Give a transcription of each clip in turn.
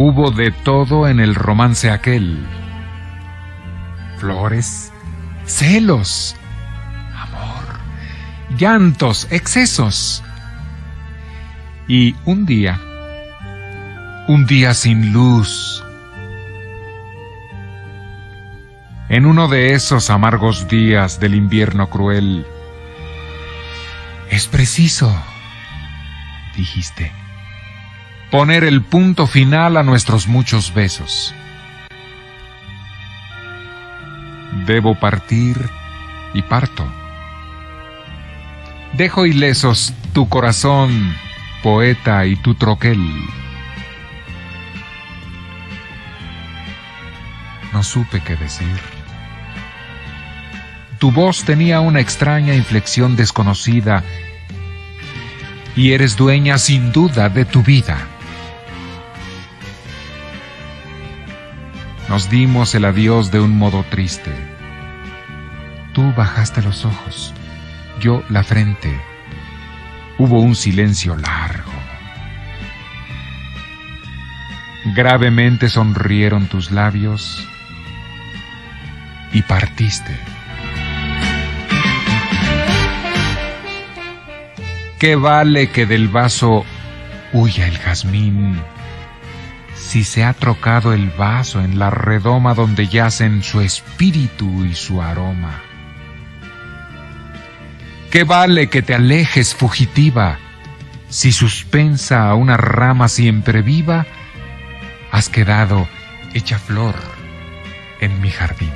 Hubo de todo en el romance aquel. Flores, celos, amor, llantos, excesos. Y un día, un día sin luz. En uno de esos amargos días del invierno cruel, es preciso, dijiste, poner el punto final a nuestros muchos besos. Debo partir y parto. Dejo ilesos tu corazón, poeta, y tu troquel. No supe qué decir. Tu voz tenía una extraña inflexión desconocida y eres dueña sin duda de tu vida. Nos dimos el adiós de un modo triste. Tú bajaste los ojos, yo la frente. Hubo un silencio largo. Gravemente sonrieron tus labios y partiste. ¿Qué vale que del vaso huya el jazmín si se ha trocado el vaso en la redoma donde yacen su espíritu y su aroma? ¿Qué vale que te alejes fugitiva si suspensa a una rama siempre viva has quedado hecha flor en mi jardín?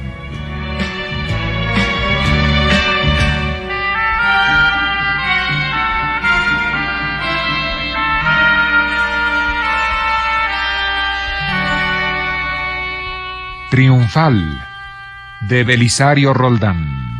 Triunfal de Belisario Roldán.